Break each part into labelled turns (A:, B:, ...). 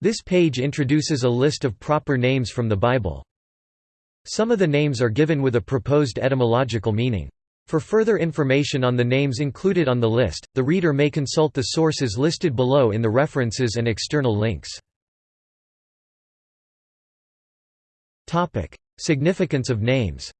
A: This page introduces a list of proper names from the Bible. Some of the names are given with a proposed etymological meaning. For further information on the names included on the list, the reader may consult the sources listed below in the references and external links. Significance of names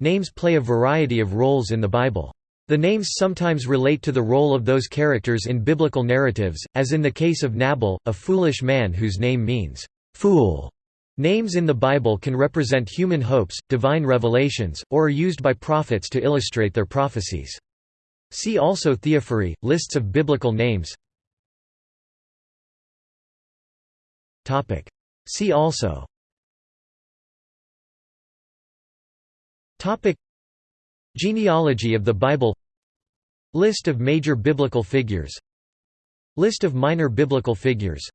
A: Names play a variety of roles in the Bible. The names sometimes relate to the role of those characters in biblical narratives, as in the case of Nabal, a foolish man whose name means, "'fool'". Names in the Bible can represent human hopes, divine revelations, or are used by prophets to illustrate their prophecies. See also Theophory, lists of biblical names See also Genealogy of the Bible List of major biblical figures List of minor biblical figures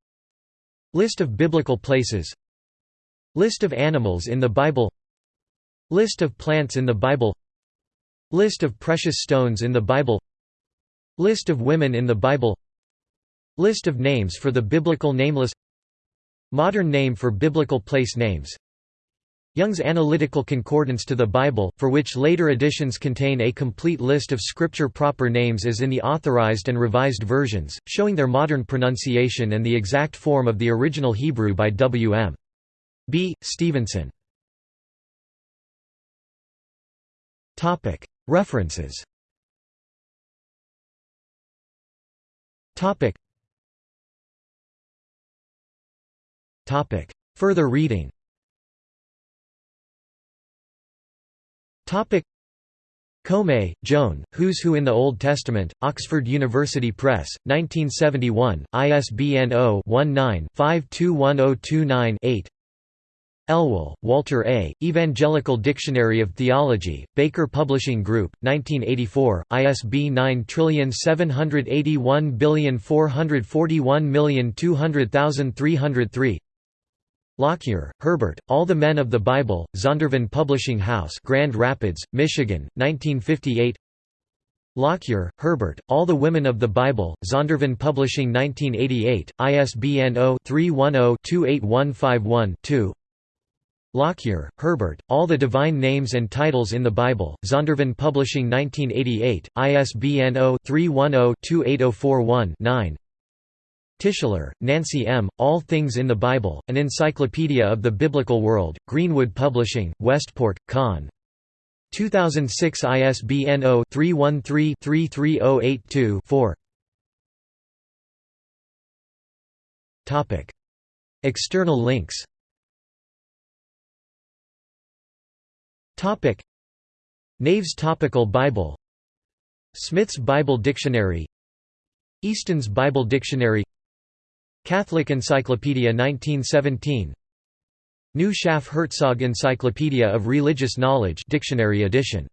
A: List of biblical places List of animals in the Bible List of plants in the Bible List of precious stones in the Bible List of women in the Bible List of names for the biblical nameless Modern name for biblical place names Young's Analytical Concordance to the Bible, for which later editions contain a complete list of scripture proper names as in the Authorized and Revised versions, showing their modern pronunciation and the exact form of the original Hebrew by W. M. B. Stevenson. References Further reading Comay, Joan, Who's Who in the Old Testament, Oxford University Press, 1971, ISBN 0-19-521029-8 Elwell, Walter A., Evangelical Dictionary of Theology, Baker Publishing Group, 1984, ISB 9781441240303 Lockyer, Herbert, All the Men of the Bible, Zondervan Publishing House Grand Rapids, Michigan, 1958 Lockyer, Herbert, All the Women of the Bible, Zondervan Publishing 1988, ISBN 0-310-28151-2 Lockyer, Herbert, All the Divine Names and Titles in the Bible, Zondervan Publishing 1988, ISBN 0-310-28041-9 Tischler, Nancy M., All Things in the Bible, An Encyclopedia of the Biblical World, Greenwood Publishing, Westport, Conn. 2006 ISBN 0-313-33082-4 External links. Nave's Topical Bible. Smith's Bible Dictionary. Easton's Bible Dictionary Catholic Encyclopedia 1917 New Schaff Herzog Encyclopedia of Religious Knowledge dictionary edition